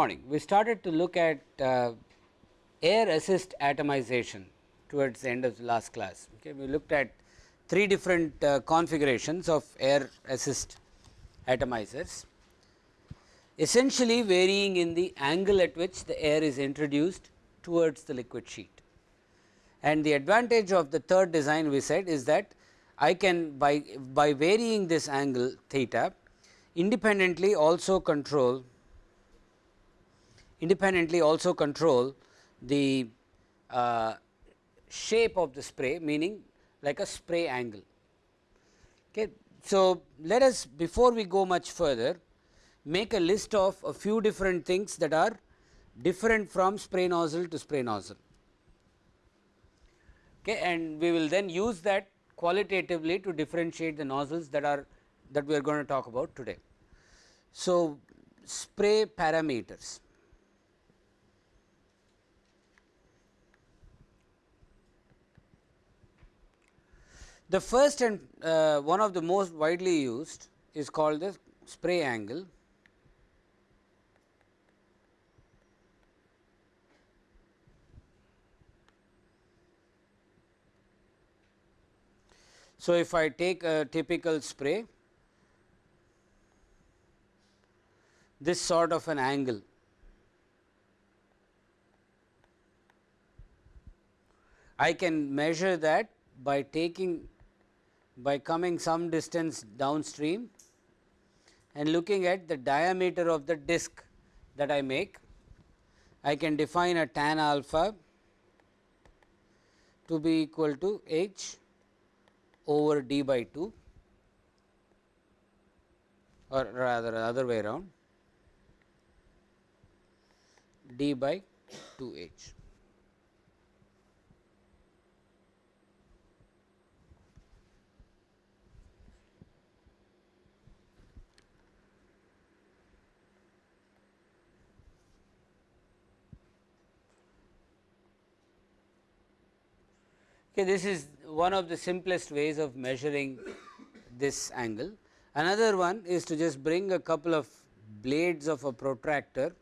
Morning. We started to look at uh, air assist atomization towards the end of the last class. Okay. We looked at three different uh, configurations of air assist atomizers, essentially varying in the angle at which the air is introduced towards the liquid sheet. And the advantage of the third design we said is that I can by, by varying this angle theta independently also control independently also control the uh, shape of the spray meaning like a spray angle. Okay. So, let us before we go much further make a list of a few different things that are different from spray nozzle to spray nozzle okay, and we will then use that qualitatively to differentiate the nozzles that are that we are going to talk about today. So, spray parameters. The first and uh, one of the most widely used is called the spray angle. So, if I take a typical spray, this sort of an angle I can measure that by taking by coming some distance downstream and looking at the diameter of the disc that I make, I can define a tan alpha to be equal to h over d by 2 or rather other way around d by 2 h. Okay, this is one of the simplest ways of measuring this angle. Another one is to just bring a couple of blades of a protractor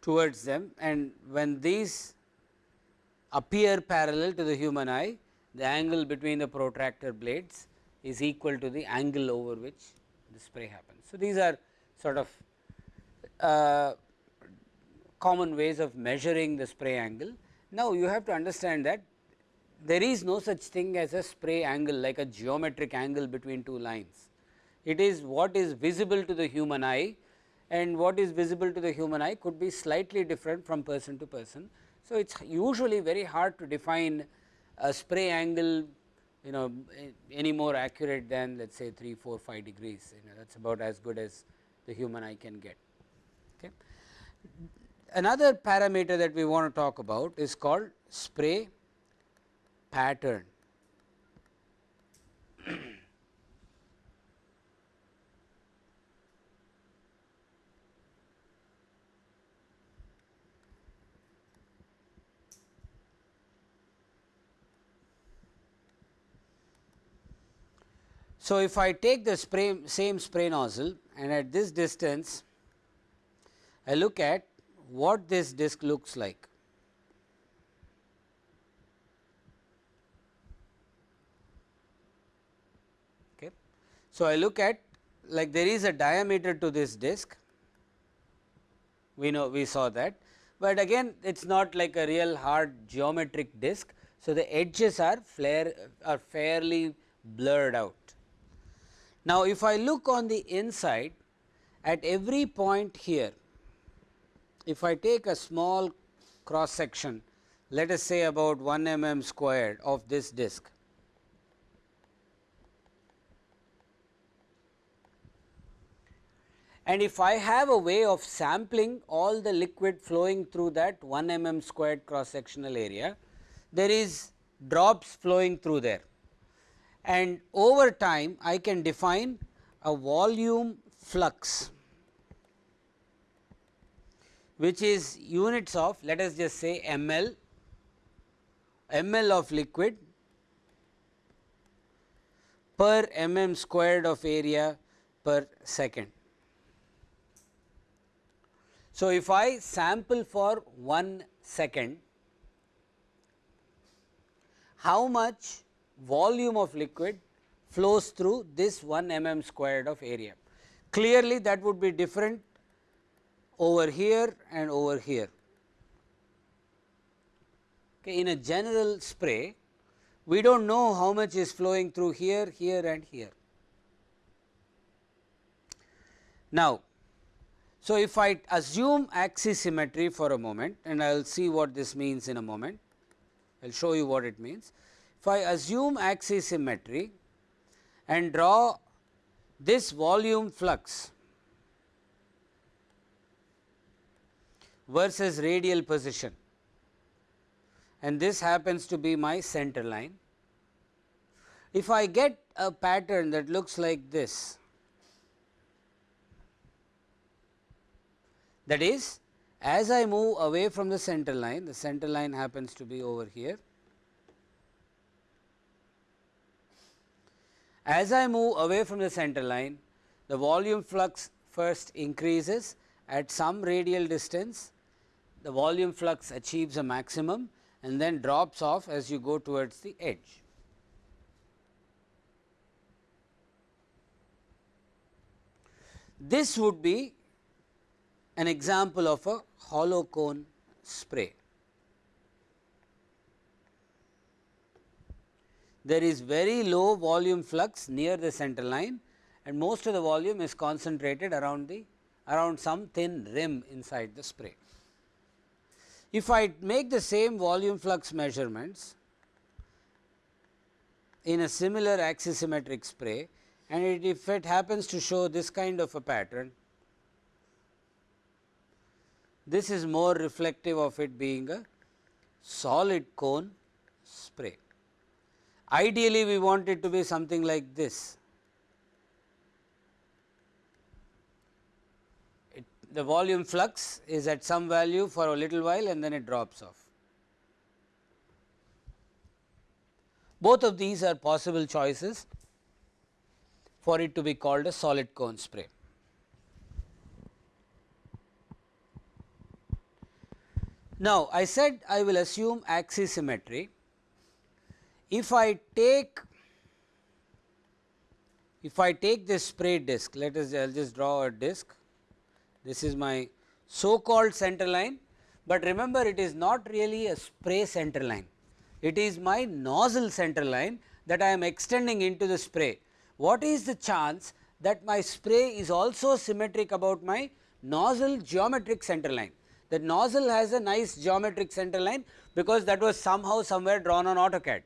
towards them and when these appear parallel to the human eye, the angle between the protractor blades is equal to the angle over which the spray happens. So, these are sort of uh, common ways of measuring the spray angle. Now, you have to understand that there is no such thing as a spray angle like a geometric angle between two lines. It is what is visible to the human eye and what is visible to the human eye could be slightly different from person to person. So, it is usually very hard to define a spray angle you know any more accurate than let us say 3, 4, 5 degrees you know that is about as good as the human eye can get. Okay. Another parameter that we want to talk about is called spray pattern. So, if I take the spray same spray nozzle and at this distance I look at what this disc looks like. Okay. So, I look at like there is a diameter to this disc, we know we saw that, but again it is not like a real hard geometric disc. So, the edges are flare are fairly blurred out. Now, if I look on the inside at every point here if I take a small cross section let us say about 1 mm squared of this disc. And if I have a way of sampling all the liquid flowing through that 1 mm squared cross sectional area, there is drops flowing through there. And over time I can define a volume flux which is units of let us just say ml, ml of liquid per mm squared of area per second. So, if I sample for 1 second, how much volume of liquid flows through this 1 mm squared of area. Clearly, that would be different over here and over here. Okay, in a general spray, we do not know how much is flowing through here, here and here. Now, so if I assume axis symmetry for a moment and I will see what this means in a moment, I will show you what it means. If I assume axis symmetry and draw this volume flux versus radial position and this happens to be my center line. If I get a pattern that looks like this, that is as I move away from the center line, the center line happens to be over here. As I move away from the center line, the volume flux first increases at some radial distance, the volume flux achieves a maximum and then drops off as you go towards the edge. This would be an example of a hollow cone spray. There is very low volume flux near the center line and most of the volume is concentrated around the around some thin rim inside the spray. If I make the same volume flux measurements in a similar axisymmetric spray and it, if it happens to show this kind of a pattern, this is more reflective of it being a solid cone spray. Ideally, we want it to be something like this. The volume flux is at some value for a little while and then it drops off. Both of these are possible choices for it to be called a solid cone spray. Now, I said I will assume axis symmetry. If I take if I take this spray disc, let us I will just draw a disc this is my so called center line, but remember it is not really a spray center line. It is my nozzle center line that I am extending into the spray. What is the chance that my spray is also symmetric about my nozzle geometric center line? The nozzle has a nice geometric center line because that was somehow somewhere drawn on AutoCAD.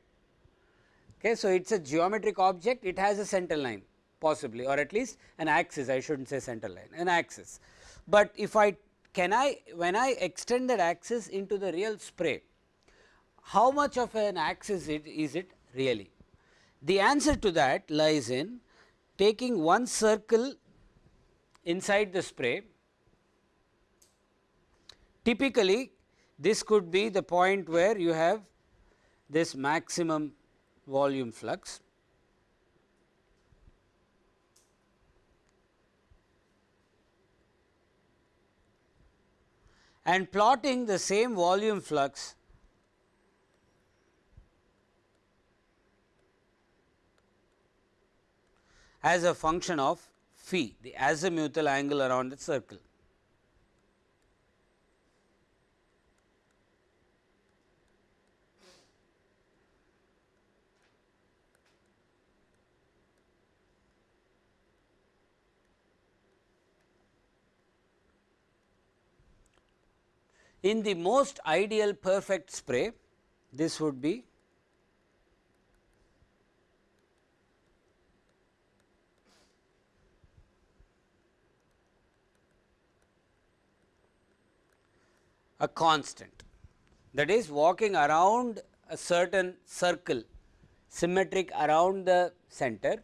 Okay, so, it is a geometric object, it has a center line possibly or at least an axis I should not say center line, an axis but if I can I when I extend that axis into the real spray, how much of an axis it is it really? The answer to that lies in taking one circle inside the spray. Typically, this could be the point where you have this maximum volume flux and plotting the same volume flux as a function of phi, the azimuthal angle around the circle. In the most ideal perfect spray, this would be a constant that is walking around a certain circle symmetric around the center.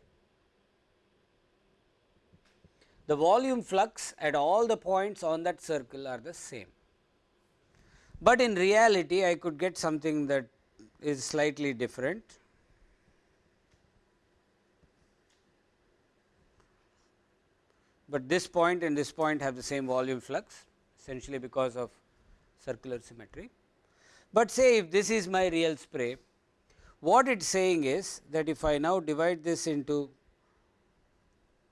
The volume flux at all the points on that circle are the same but in reality I could get something that is slightly different. But this point and this point have the same volume flux essentially because of circular symmetry. But say if this is my real spray, what it is saying is that if I now divide this into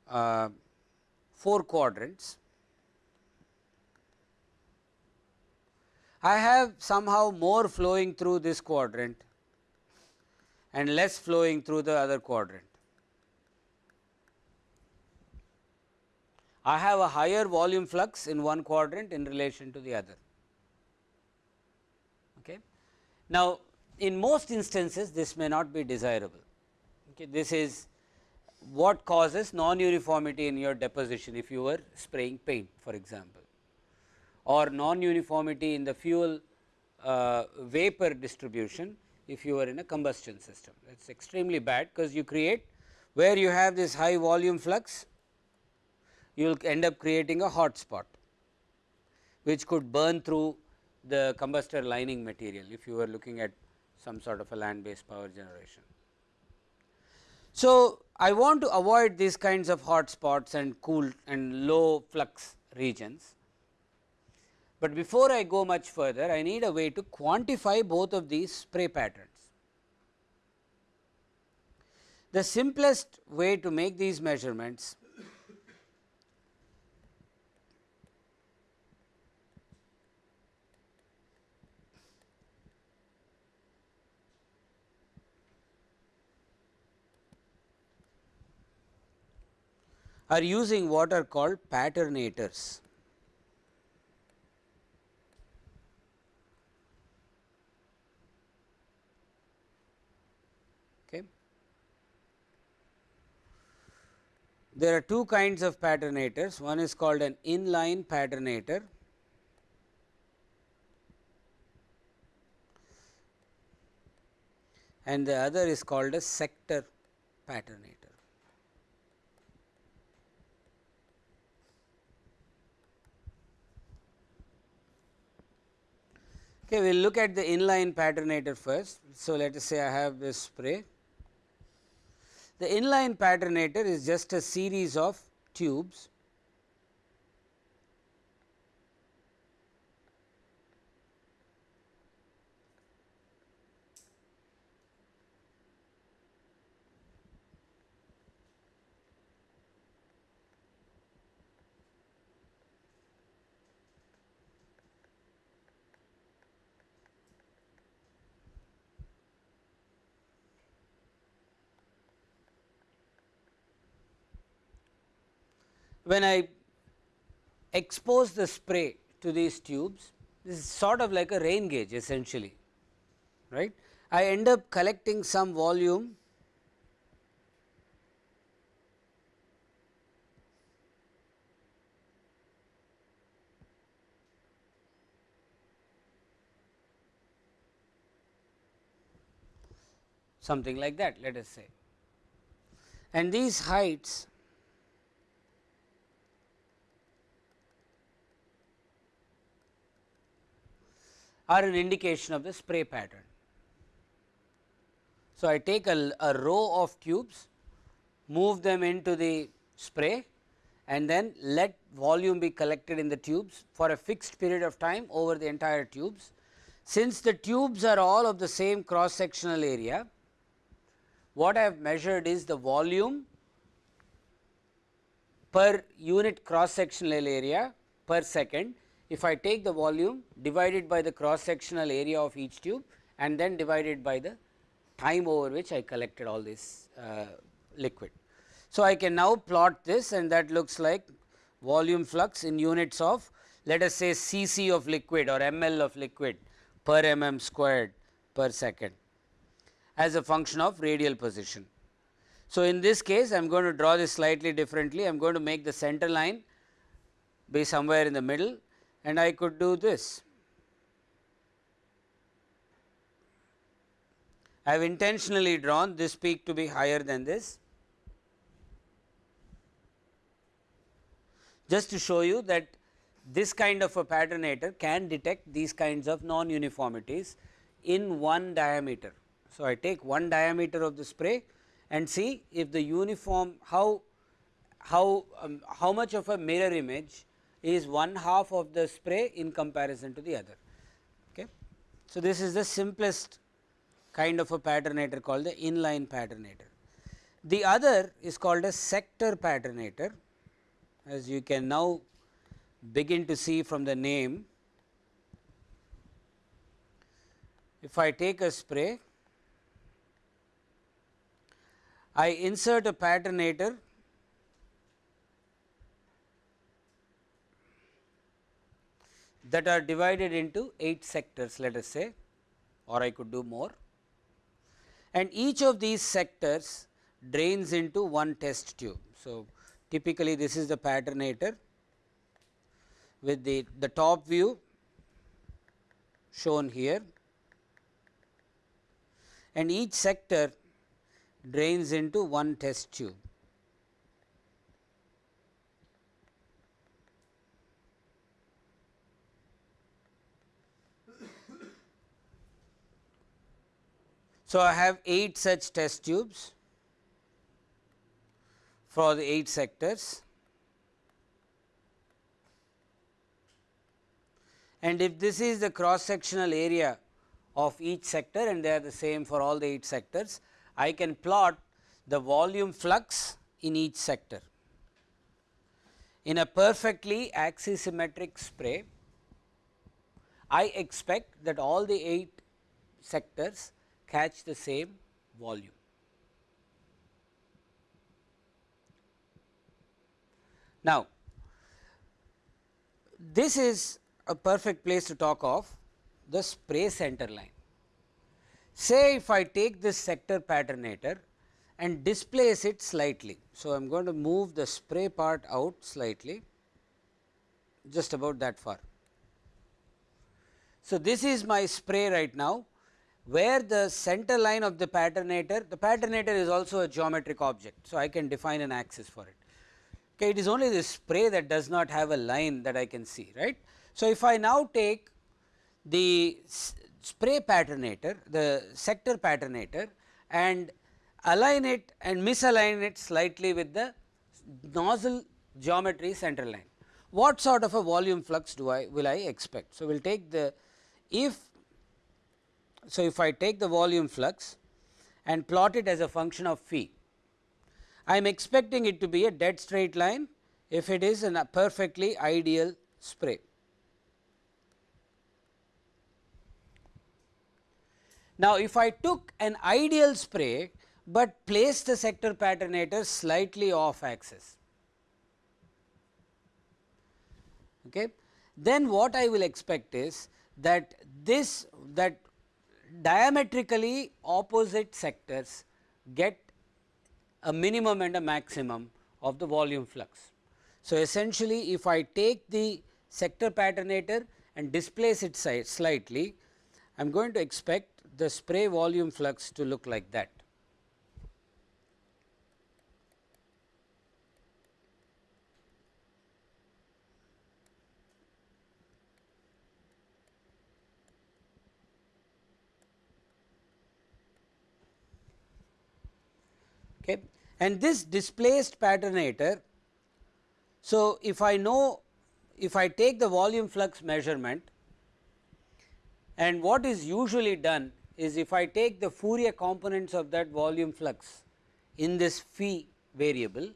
uh, 4 quadrants, I have somehow more flowing through this quadrant and less flowing through the other quadrant. I have a higher volume flux in one quadrant in relation to the other. Okay. Now, in most instances this may not be desirable. Okay. This is what causes non-uniformity in your deposition if you were spraying paint for example or non-uniformity in the fuel uh, vapor distribution if you are in a combustion system. It is extremely bad because you create where you have this high volume flux you will end up creating a hot spot which could burn through the combustor lining material if you were looking at some sort of a land based power generation. So, I want to avoid these kinds of hot spots and cool and low flux regions. But before I go much further, I need a way to quantify both of these spray patterns. The simplest way to make these measurements are using what are called patternators. Okay. There are two kinds of patternators, one is called an inline patternator and the other is called a sector patternator. Okay, we will look at the inline patternator first. So, let us say I have this spray. The inline patternator is just a series of tubes when I expose the spray to these tubes, this is sort of like a rain gauge essentially, right. I end up collecting some volume something like that let us say. And these heights are an indication of the spray pattern. So, I take a, a row of tubes, move them into the spray and then let volume be collected in the tubes for a fixed period of time over the entire tubes. Since the tubes are all of the same cross sectional area, what I have measured is the volume per unit cross sectional area per second if I take the volume divided by the cross sectional area of each tube and then divided by the time over which I collected all this uh, liquid. So, I can now plot this and that looks like volume flux in units of let us say cc of liquid or ml of liquid per mm squared per second as a function of radial position. So, in this case I am going to draw this slightly differently I am going to make the center line be somewhere in the middle and I could do this. I have intentionally drawn this peak to be higher than this just to show you that this kind of a patternator can detect these kinds of non uniformities in one diameter. So, I take one diameter of the spray and see if the uniform how how, um, how much of a mirror image is one half of the spray in comparison to the other. Okay. So, this is the simplest kind of a patternator called the inline patternator. The other is called a sector patternator as you can now begin to see from the name. If I take a spray, I insert a patternator that are divided into 8 sectors let us say or I could do more and each of these sectors drains into one test tube. So, typically this is the patternator with the, the top view shown here and each sector drains into one test tube. So, I have 8 such test tubes for the 8 sectors and if this is the cross sectional area of each sector and they are the same for all the 8 sectors, I can plot the volume flux in each sector. In a perfectly axisymmetric spray, I expect that all the 8 sectors catch the same volume. Now, this is a perfect place to talk of the spray center line. Say if I take this sector patternator and displace it slightly. So, I am going to move the spray part out slightly just about that far. So, this is my spray right now where the center line of the patternator, the patternator is also a geometric object. So, I can define an axis for it. Okay, it is only the spray that does not have a line that I can see right. So, if I now take the spray patternator, the sector patternator and align it and misalign it slightly with the nozzle geometry center line. What sort of a volume flux do I will I expect? So, we will take the if so, if I take the volume flux and plot it as a function of phi, I am expecting it to be a dead straight line if it is a perfectly ideal spray. Now, if I took an ideal spray, but placed the sector patternator slightly off axis, okay, then what I will expect is that this that diametrically opposite sectors get a minimum and a maximum of the volume flux. So, essentially if I take the sector patternator and displace it slightly, I am going to expect the spray volume flux to look like that. Okay. And this displaced patternator, so if I know if I take the volume flux measurement and what is usually done is if I take the Fourier components of that volume flux in this phi variable,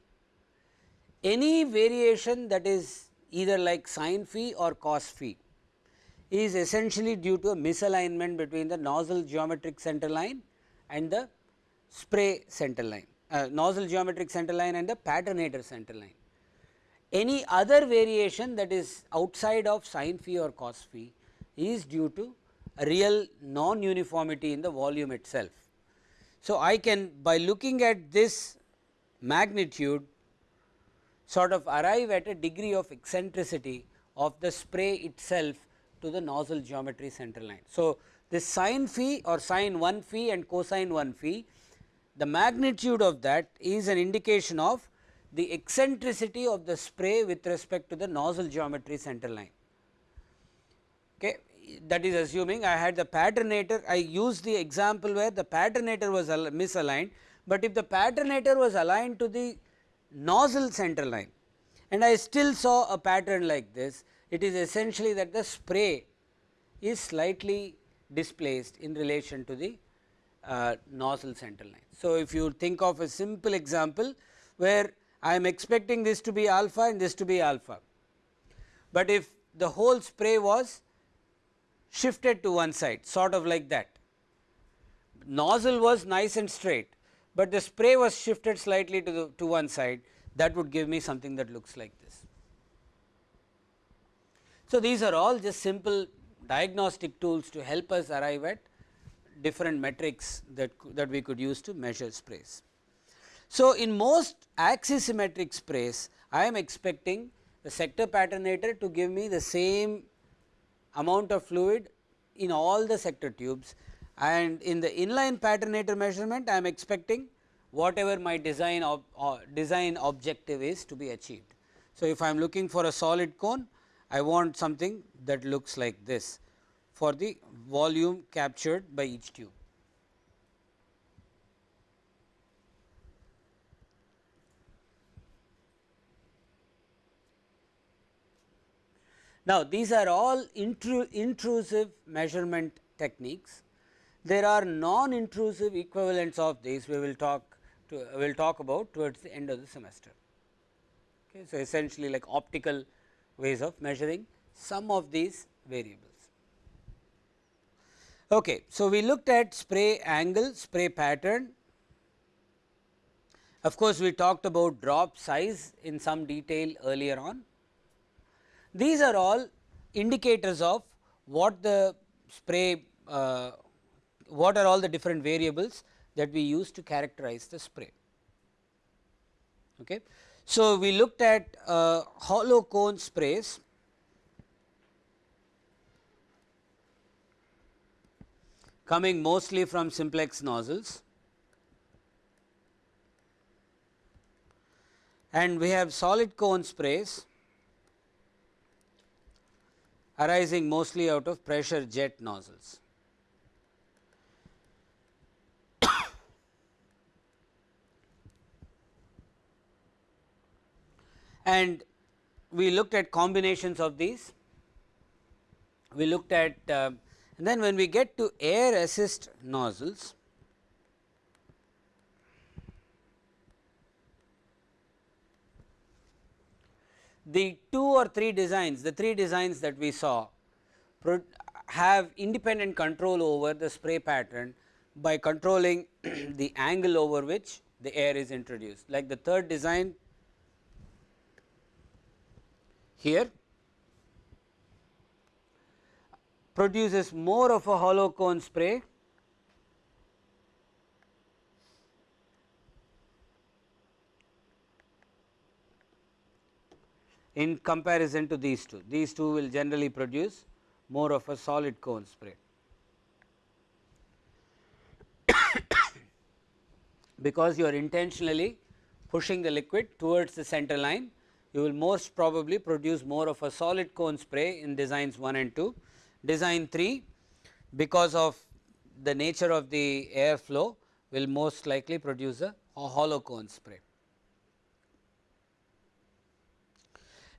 any variation that is either like sin phi or cos phi is essentially due to a misalignment between the nozzle geometric center line and the spray center line, uh, nozzle geometric center line and the patternator center line. Any other variation that is outside of sin phi or cos phi is due to a real non uniformity in the volume itself. So, I can by looking at this magnitude sort of arrive at a degree of eccentricity of the spray itself to the nozzle geometry center line. So, this sin phi or sin 1 phi and cosine 1 phi the magnitude of that is an indication of the eccentricity of the spray with respect to the nozzle geometry center line. Okay that is assuming I had the patternator, I used the example where the patternator was misaligned, but if the patternator was aligned to the nozzle center line and I still saw a pattern like this, it is essentially that the spray is slightly displaced in relation to the uh, nozzle center line. So, if you think of a simple example where I am expecting this to be alpha and this to be alpha, but if the whole spray was shifted to one side sort of like that. Nozzle was nice and straight, but the spray was shifted slightly to the to one side that would give me something that looks like this. So, these are all just simple diagnostic tools to help us arrive at different metrics that, that we could use to measure sprays. So, in most axisymmetric sprays I am expecting the sector patternator to give me the same amount of fluid in all the sector tubes and in the inline patternator measurement I am expecting whatever my design ob, uh, design objective is to be achieved. So, if I am looking for a solid cone I want something that looks like this for the volume captured by each tube. Now, these are all intru intrusive measurement techniques. There are non-intrusive equivalents of these we will talk to we will talk about towards the end of the semester. Okay. So, essentially like optical ways of measuring some of these variables. Okay. So, we looked at spray angle, spray pattern. Of course, we talked about drop size in some detail earlier on. These are all indicators of what the spray, uh, what are all the different variables that we use to characterize the spray. Okay. So, we looked at uh, hollow cone sprays coming mostly from simplex nozzles and we have solid cone sprays arising mostly out of pressure jet nozzles. and we looked at combinations of these. We looked at uh, and then when we get to air assist nozzles, the two or three designs, the three designs that we saw have independent control over the spray pattern by controlling the angle over which the air is introduced. Like the third design here produces more of a hollow cone spray in comparison to these two. These two will generally produce more of a solid cone spray. because you are intentionally pushing the liquid towards the center line, you will most probably produce more of a solid cone spray in designs 1 and 2. Design 3 because of the nature of the air flow will most likely produce a, a hollow cone spray.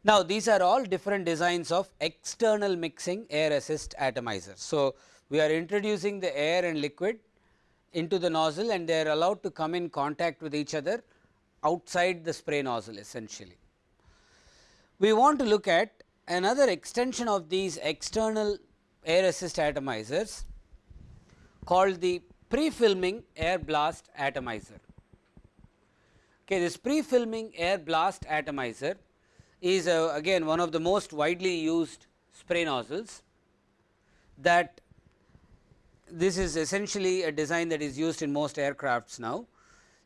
Now, these are all different designs of external mixing air assist atomizers. So, we are introducing the air and liquid into the nozzle and they are allowed to come in contact with each other outside the spray nozzle essentially. We want to look at another extension of these external air assist atomizers called the pre-filming air blast atomizer. Okay, this pre-filming air blast atomizer is uh, again one of the most widely used spray nozzles that this is essentially a design that is used in most aircrafts now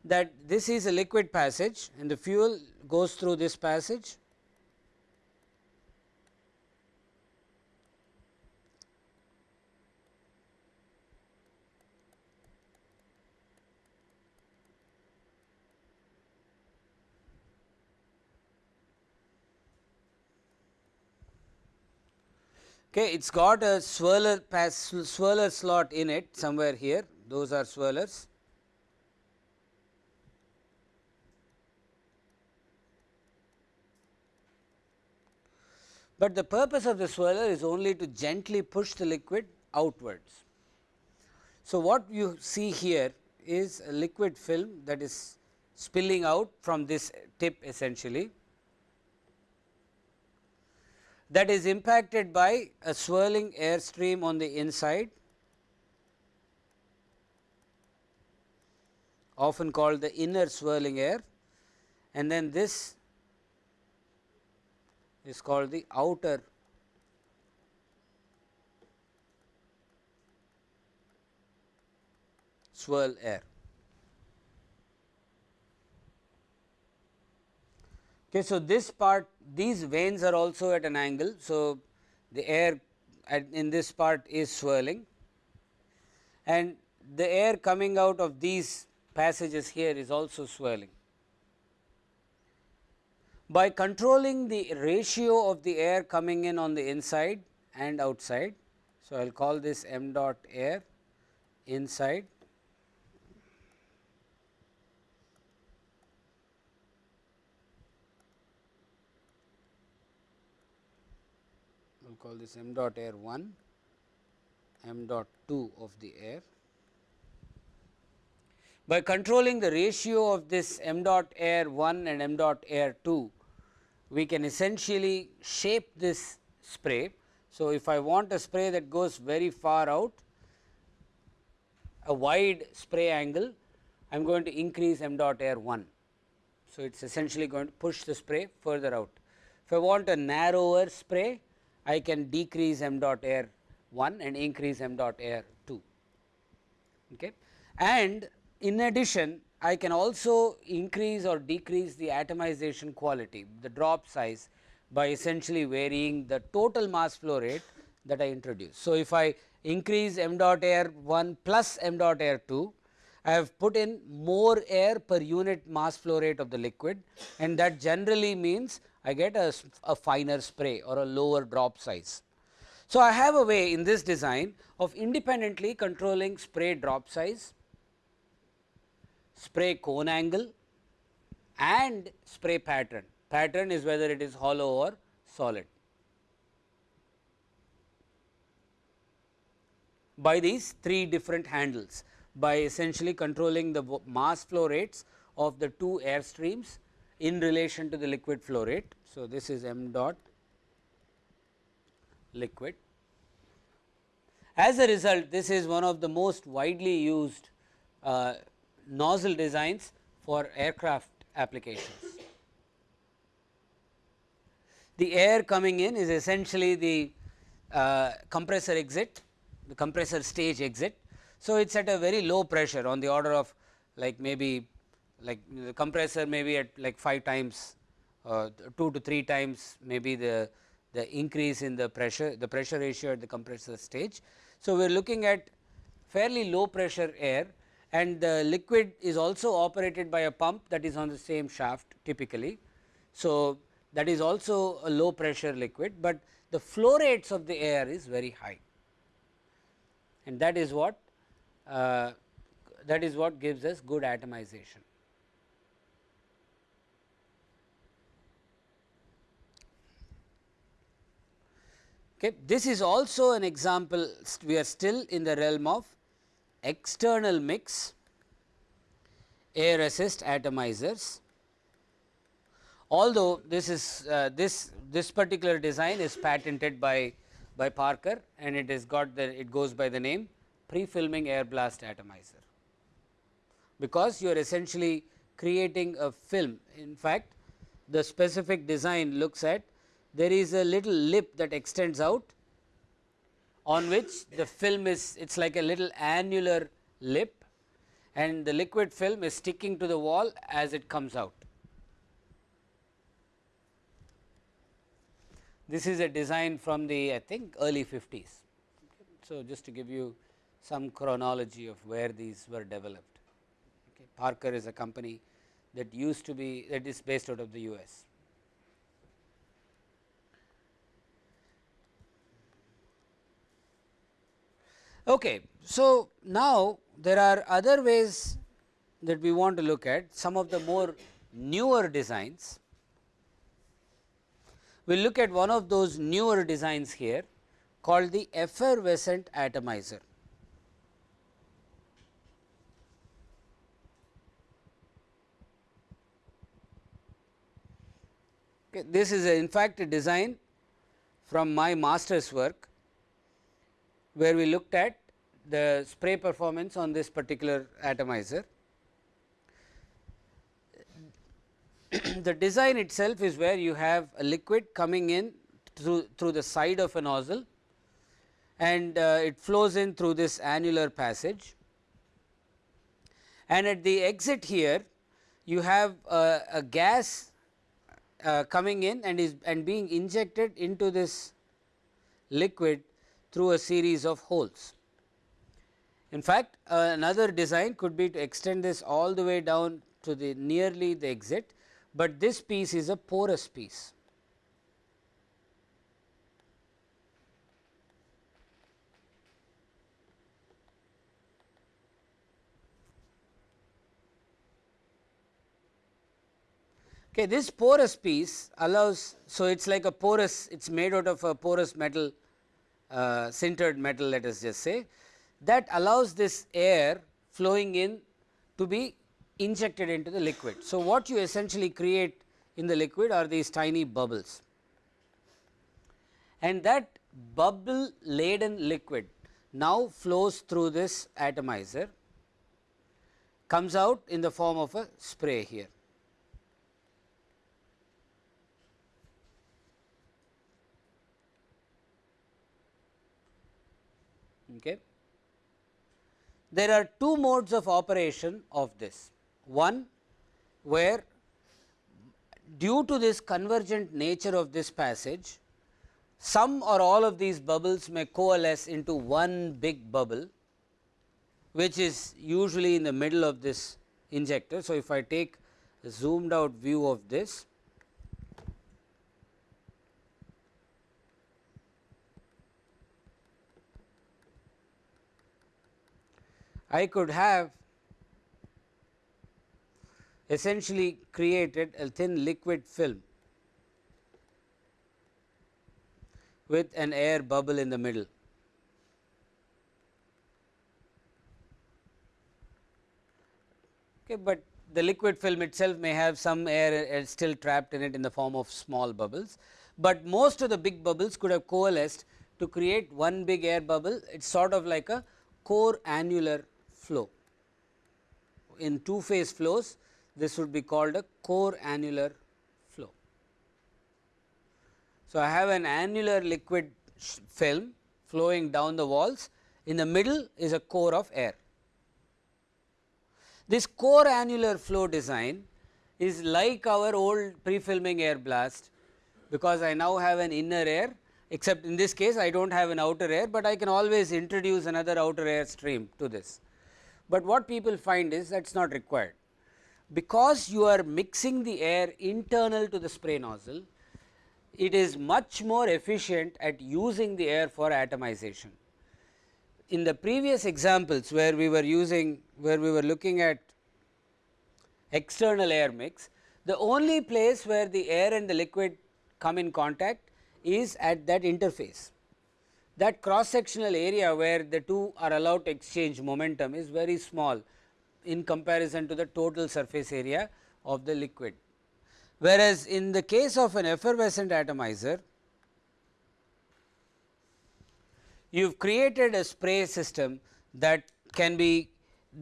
that this is a liquid passage and the fuel goes through this passage Okay, it has got a swirler pass swirler slot in it somewhere here those are swirlers. But the purpose of the swirler is only to gently push the liquid outwards. So, what you see here is a liquid film that is spilling out from this tip essentially that is impacted by a swirling air stream on the inside often called the inner swirling air and then this is called the outer swirl air. Okay, so, this part these vanes are also at an angle. So, the air in this part is swirling and the air coming out of these passages here is also swirling. By controlling the ratio of the air coming in on the inside and outside. So, I will call this m dot air inside call this m dot air 1, m dot 2 of the air. By controlling the ratio of this m dot air 1 and m dot air 2, we can essentially shape this spray. So, if I want a spray that goes very far out, a wide spray angle, I am going to increase m dot air 1. So, it is essentially going to push the spray further out. If I want a narrower spray, I can decrease m dot air 1 and increase m dot air 2. Okay. And in addition, I can also increase or decrease the atomization quality, the drop size by essentially varying the total mass flow rate that I introduce. So, if I increase m dot air 1 plus m dot air 2, I have put in more air per unit mass flow rate of the liquid and that generally means I get a, a finer spray or a lower drop size. So, I have a way in this design of independently controlling spray drop size, spray cone angle and spray pattern. Pattern is whether it is hollow or solid. By these three different handles by essentially controlling the mass flow rates of the two air streams in relation to the liquid flow rate. So, this is m dot liquid. As a result, this is one of the most widely used uh, nozzle designs for aircraft applications. The air coming in is essentially the uh, compressor exit, the compressor stage exit. So, it is at a very low pressure on the order of like maybe like the compressor may be at like 5 times uh, 2 to 3 times maybe the the increase in the pressure the pressure ratio at the compressor stage. So, we are looking at fairly low pressure air and the liquid is also operated by a pump that is on the same shaft typically. So, that is also a low pressure liquid, but the flow rates of the air is very high and that is what uh, that is what gives us good atomization. Okay. This is also an example we are still in the realm of external mix air assist atomizers. Although this is uh, this this particular design is patented by by Parker and it has got the it goes by the name pre-filming air blast atomizer, because you are essentially creating a film. In fact, the specific design looks at there is a little lip that extends out on which the film is it is like a little annular lip and the liquid film is sticking to the wall as it comes out. This is a design from the I think early 50s. So, just to give you some chronology of where these were developed. Okay. Parker is a company that used to be that is based out of the US. Okay. So, now there are other ways that we want to look at some of the more newer designs. we will look at one of those newer designs here called the effervescent atomizer. Okay, this is in fact a design from my master's work, where we looked at the spray performance on this particular atomizer. the design itself is where you have a liquid coming in through, through the side of a nozzle and uh, it flows in through this annular passage. And at the exit here you have a, a gas uh, coming in and is and being injected into this liquid through a series of holes. In fact, uh, another design could be to extend this all the way down to the nearly the exit, but this piece is a porous piece. Okay, this porous piece allows, so it is like a porous, it is made out of a porous metal, uh, sintered metal let us just say, that allows this air flowing in to be injected into the liquid. So, what you essentially create in the liquid are these tiny bubbles and that bubble laden liquid now flows through this atomizer comes out in the form of a spray here. Okay. There are two modes of operation of this. One where due to this convergent nature of this passage, some or all of these bubbles may coalesce into one big bubble, which is usually in the middle of this injector. So, if I take a zoomed out view of this, I could have essentially created a thin liquid film with an air bubble in the middle. Okay, but the liquid film itself may have some air still trapped in it in the form of small bubbles, but most of the big bubbles could have coalesced to create one big air bubble. It is sort of like a core annular flow. In two phase flows this would be called a core annular flow. So, I have an annular liquid film flowing down the walls in the middle is a core of air. This core annular flow design is like our old pre-filming air blast because I now have an inner air except in this case I do not have an outer air, but I can always introduce another outer air stream to this but what people find is that is not required. Because you are mixing the air internal to the spray nozzle, it is much more efficient at using the air for atomization. In the previous examples where we were using, where we were looking at external air mix, the only place where the air and the liquid come in contact is at that interface that cross sectional area where the two are allowed to exchange momentum is very small in comparison to the total surface area of the liquid. Whereas, in the case of an effervescent atomizer, you have created a spray system that can be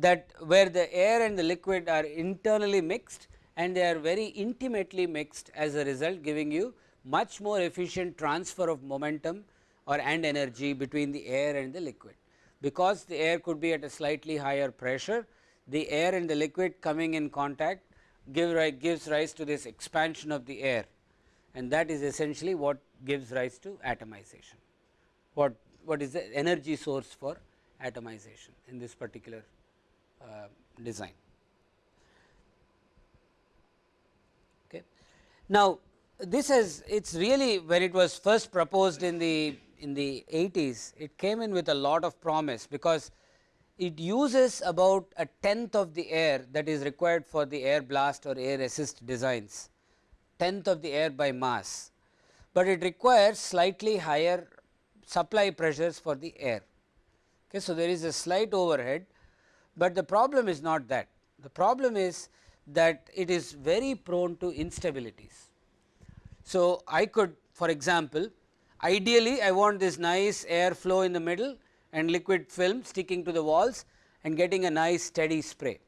that where the air and the liquid are internally mixed and they are very intimately mixed as a result giving you much more efficient transfer of momentum or and energy between the air and the liquid. Because the air could be at a slightly higher pressure, the air and the liquid coming in contact give rise, gives rise to this expansion of the air and that is essentially what gives rise to atomization. What, what is the energy source for atomization in this particular uh, design. Okay. Now, this is it is really when it was first proposed in the in the 80s, it came in with a lot of promise because it uses about a tenth of the air that is required for the air blast or air assist designs, tenth of the air by mass. but it requires slightly higher supply pressures for the air. Okay. So, there is a slight overhead, but the problem is not that. The problem is that it is very prone to instabilities. So, I could for example, ideally I want this nice air flow in the middle and liquid film sticking to the walls and getting a nice steady spray.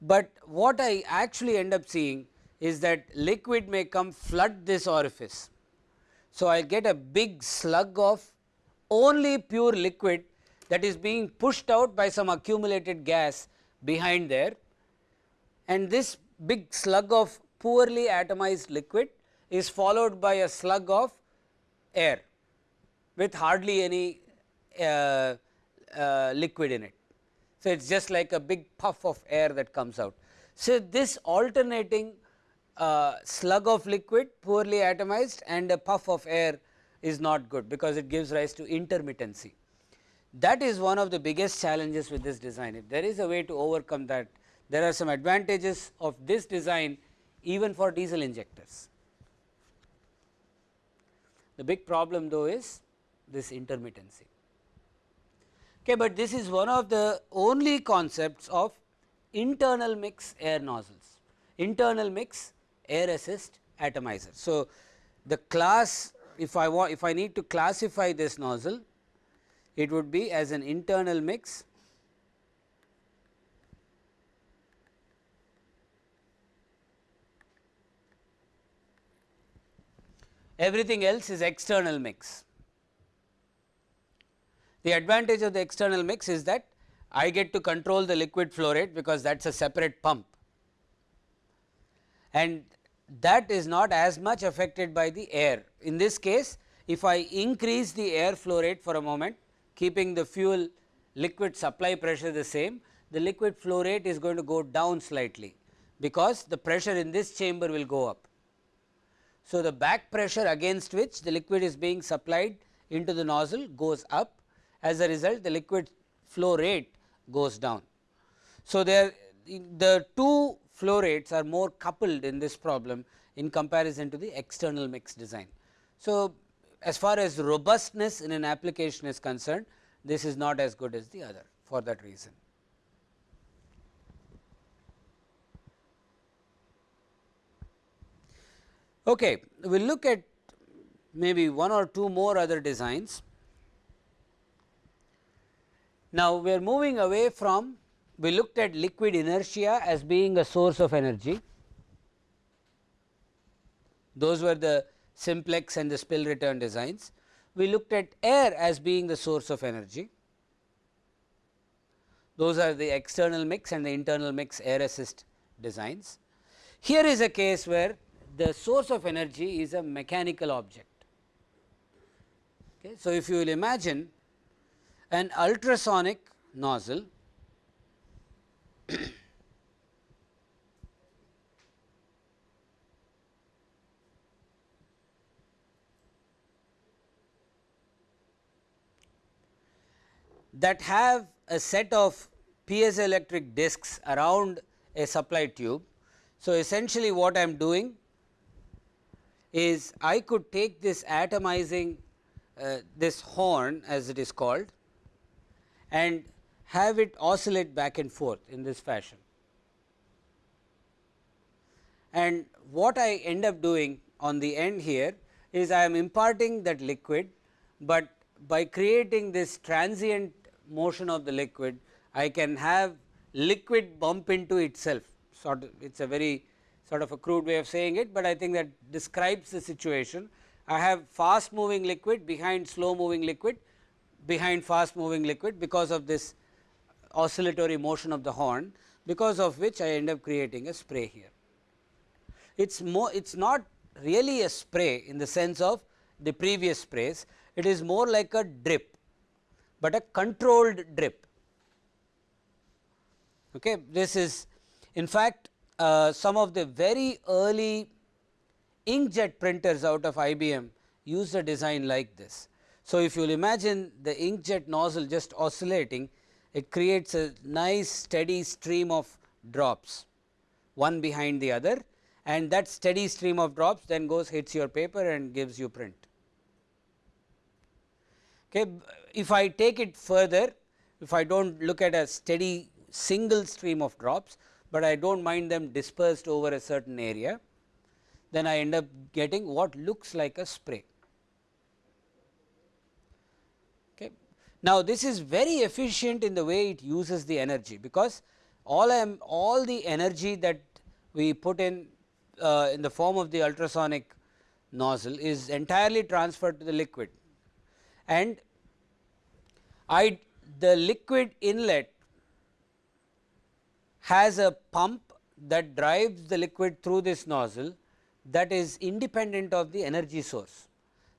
But what I actually end up seeing is that liquid may come flood this orifice. So, I get a big slug of only pure liquid that is being pushed out by some accumulated gas behind there and this big slug of poorly atomized liquid is followed by a slug of air with hardly any uh, uh, liquid in it. So, it is just like a big puff of air that comes out. So, this alternating uh, slug of liquid poorly atomized and a puff of air is not good because it gives rise to intermittency. That is one of the biggest challenges with this design. If there is a way to overcome that, there are some advantages of this design even for diesel injectors. The big problem though is this intermittency. Okay, but this is one of the only concepts of internal mix air nozzles, internal mix air assist atomizer. So, the class if I want if I need to classify this nozzle it would be as an internal mix everything else is external mix. The advantage of the external mix is that I get to control the liquid flow rate because that is a separate pump and that is not as much affected by the air. In this case if I increase the air flow rate for a moment keeping the fuel liquid supply pressure the same the liquid flow rate is going to go down slightly because the pressure in this chamber will go up. So, the back pressure against which the liquid is being supplied into the nozzle goes up as a result the liquid flow rate goes down. So, there the two flow rates are more coupled in this problem in comparison to the external mix design. So, as far as robustness in an application is concerned this is not as good as the other for that reason. Okay, we will look at maybe one or two more other designs. Now, we are moving away from we looked at liquid inertia as being a source of energy. Those were the simplex and the spill return designs. We looked at air as being the source of energy. Those are the external mix and the internal mix air assist designs. Here is a case where the source of energy is a mechanical object. Okay. So, if you will imagine an ultrasonic nozzle that have a set of piezoelectric discs around a supply tube. So, essentially what I am doing is I could take this atomizing uh, this horn as it is called and have it oscillate back and forth in this fashion. And what I end up doing on the end here is I am imparting that liquid, but by creating this transient motion of the liquid, I can have liquid bump into itself sort of it is a very sort of a crude way of saying it, but I think that describes the situation. I have fast moving liquid behind slow moving liquid behind fast moving liquid because of this oscillatory motion of the horn because of which I end up creating a spray here. It is more it is not really a spray in the sense of the previous sprays, it is more like a drip, but a controlled drip. Okay. This is in fact, uh, some of the very early inkjet printers out of IBM use a design like this. So, if you will imagine the inkjet nozzle just oscillating, it creates a nice steady stream of drops one behind the other and that steady stream of drops then goes hits your paper and gives you print. Okay. If I take it further, if I do not look at a steady single stream of drops, but I do not mind them dispersed over a certain area, then I end up getting what looks like a spray. Okay. Now, this is very efficient in the way it uses the energy, because all I am all the energy that we put in uh, in the form of the ultrasonic nozzle is entirely transferred to the liquid and I the liquid inlet has a pump that drives the liquid through this nozzle that is independent of the energy source.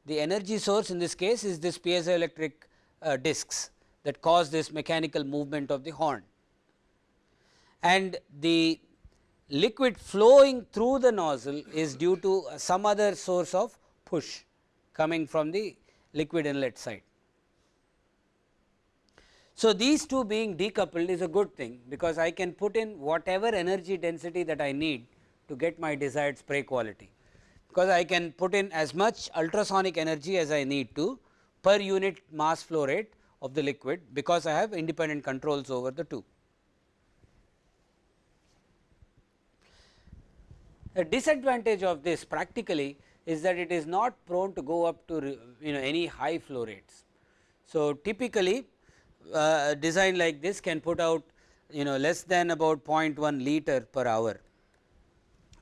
The energy source in this case is this piezoelectric uh, discs that cause this mechanical movement of the horn. And the liquid flowing through the nozzle is due to some other source of push coming from the liquid inlet side. So, these two being decoupled is a good thing, because I can put in whatever energy density that I need to get my desired spray quality, because I can put in as much ultrasonic energy as I need to per unit mass flow rate of the liquid, because I have independent controls over the two. A disadvantage of this practically is that it is not prone to go up to you know any high flow rates. So, typically uh, a design like this can put out you know less than about 0.1 liter per hour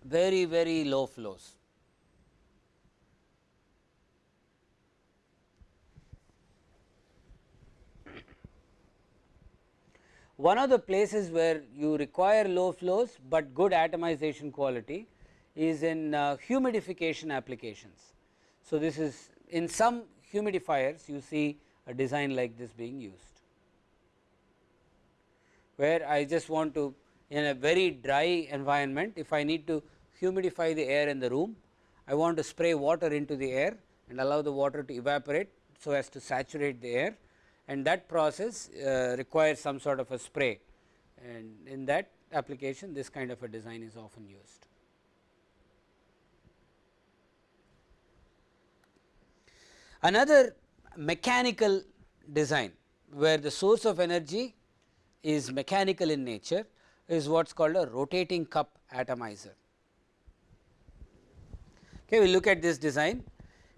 very very low flows. One of the places where you require low flows, but good atomization quality is in uh, humidification applications. So, this is in some humidifiers you see a design like this being used, where I just want to in a very dry environment if I need to humidify the air in the room, I want to spray water into the air and allow the water to evaporate so as to saturate the air and that process uh, requires some sort of a spray and in that application this kind of a design is often used. Another mechanical design where the source of energy is mechanical in nature is what is called a rotating cup atomizer. Okay, we look at this design.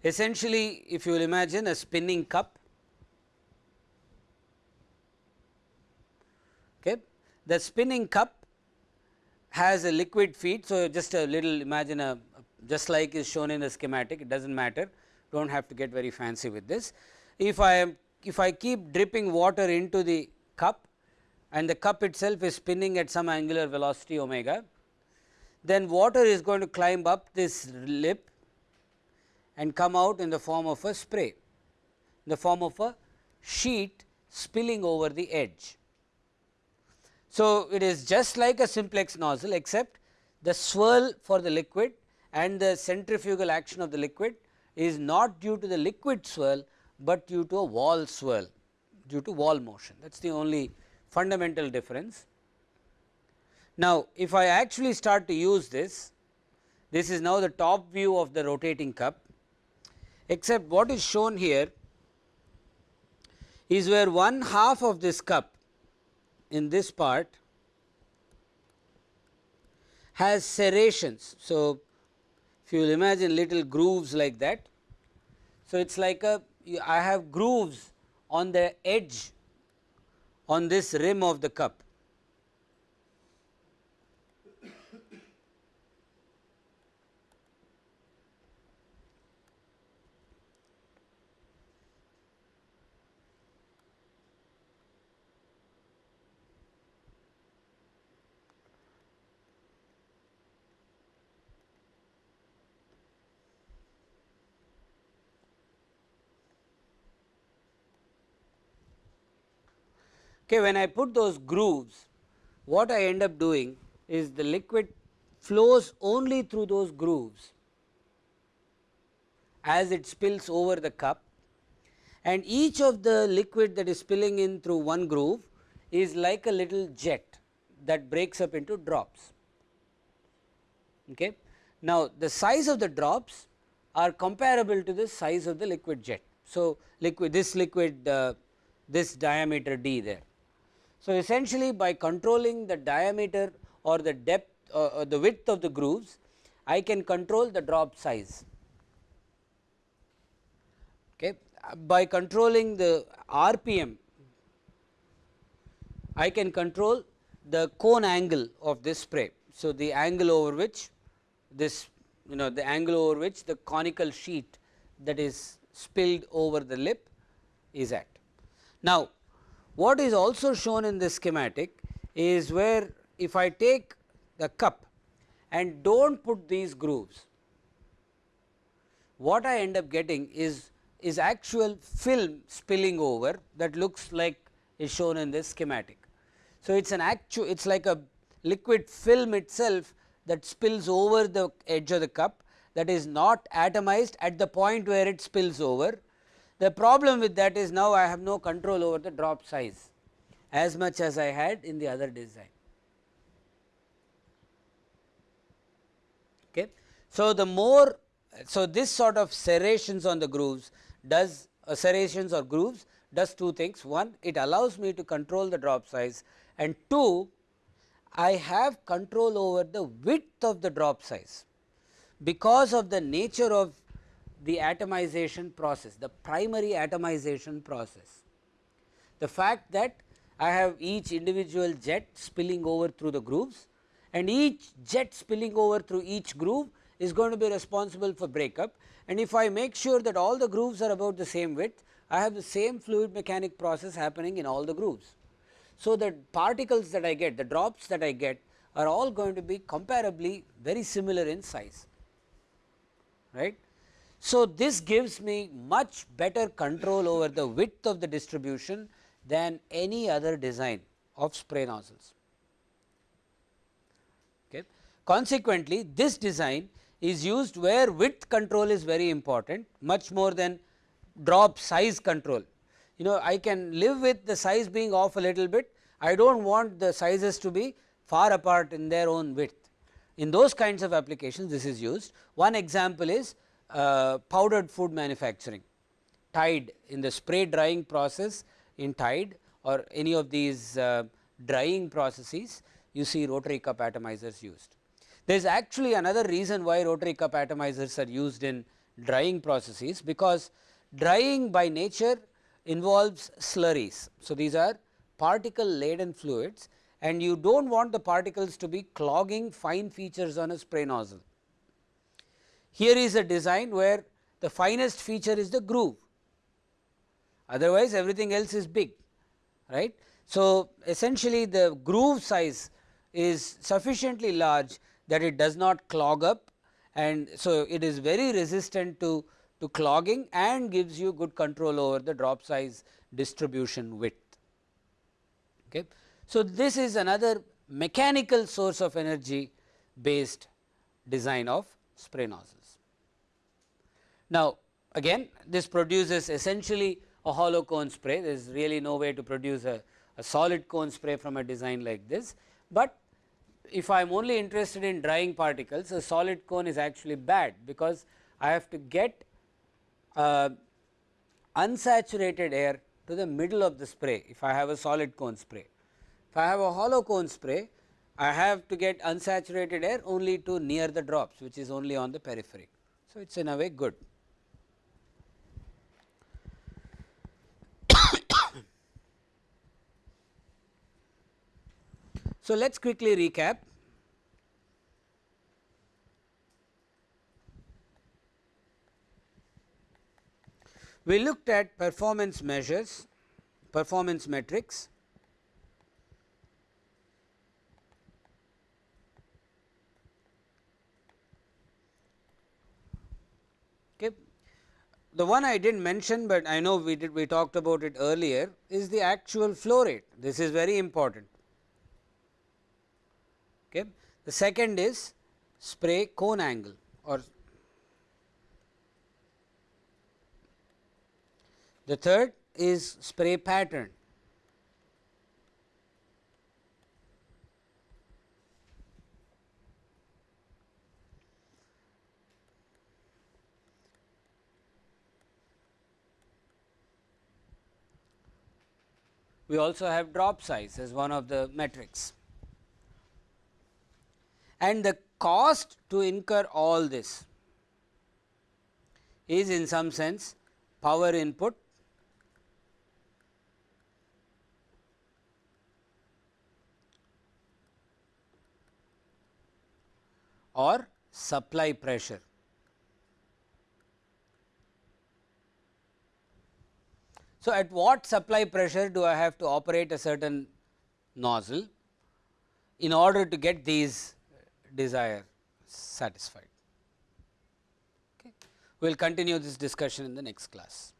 Essentially, if you will imagine a spinning cup, okay, the spinning cup has a liquid feed. So, just a little imagine a just like is shown in the schematic, it does not matter do not have to get very fancy with this. If I am if I keep dripping water into the cup and the cup itself is spinning at some angular velocity omega, then water is going to climb up this lip and come out in the form of a spray, in the form of a sheet spilling over the edge. So, it is just like a simplex nozzle except the swirl for the liquid and the centrifugal action of the liquid is not due to the liquid swirl, but due to a wall swirl due to wall motion that is the only fundamental difference. Now, if I actually start to use this, this is now the top view of the rotating cup except what is shown here is where one half of this cup in this part has serrations. So, if you imagine little grooves like that. So, it is like a I have grooves on the edge on this rim of the cup Okay, when I put those grooves, what I end up doing is the liquid flows only through those grooves as it spills over the cup and each of the liquid that is spilling in through one groove is like a little jet that breaks up into drops. Okay. Now, the size of the drops are comparable to the size of the liquid jet. So, liquid this liquid uh, this diameter d there. So, essentially by controlling the diameter or the depth uh, uh, the width of the grooves I can control the drop size. Okay. By controlling the RPM I can control the cone angle of this spray. So, the angle over which this you know the angle over which the conical sheet that is spilled over the lip is at. Now, what is also shown in this schematic is where if I take the cup and do not put these grooves, what I end up getting is is actual film spilling over that looks like is shown in this schematic. So, it is an actual it is like a liquid film itself that spills over the edge of the cup that is not atomized at the point where it spills over. The problem with that is now I have no control over the drop size as much as I had in the other design. Okay. So, the more so this sort of serrations on the grooves does uh, serrations or grooves does two things one it allows me to control the drop size and two I have control over the width of the drop size because of the nature of the atomization process, the primary atomization process. The fact that I have each individual jet spilling over through the grooves and each jet spilling over through each groove is going to be responsible for breakup and if I make sure that all the grooves are about the same width, I have the same fluid mechanic process happening in all the grooves. So, the particles that I get, the drops that I get are all going to be comparably very similar in size, right. So, this gives me much better control over the width of the distribution than any other design of spray nozzles. Okay. Consequently, this design is used where width control is very important much more than drop size control you know I can live with the size being off a little bit, I do not want the sizes to be far apart in their own width. In those kinds of applications this is used. One example is powdered food manufacturing, Tide in the spray drying process in Tide or any of these uh, drying processes you see rotary cup atomizers used. There is actually another reason why rotary cup atomizers are used in drying processes because drying by nature involves slurries. So, these are particle laden fluids and you do not want the particles to be clogging fine features on a spray nozzle. Here is a design where the finest feature is the groove, otherwise everything else is big right. So, essentially the groove size is sufficiently large that it does not clog up and so it is very resistant to to clogging and gives you good control over the drop size distribution width. Okay. So, this is another mechanical source of energy based design of spray nozzles. Now, again this produces essentially a hollow cone spray there is really no way to produce a, a solid cone spray from a design like this, but if I am only interested in drying particles a solid cone is actually bad because I have to get uh, unsaturated air to the middle of the spray if I have a solid cone spray. If I have a hollow cone spray I have to get unsaturated air only to near the drops which is only on the periphery. So, it is in a way good. So, let us quickly recap We looked at performance measures, performance metrics. Okay. The one I did not mention, but I know we did we talked about it earlier is the actual flow rate. This is very important. Okay. The second is spray cone angle or the third is spray pattern. We also have drop size as one of the metrics. And the cost to incur all this is in some sense power input or supply pressure. So, at what supply pressure do I have to operate a certain nozzle in order to get these desire satisfied. Okay. We will continue this discussion in the next class.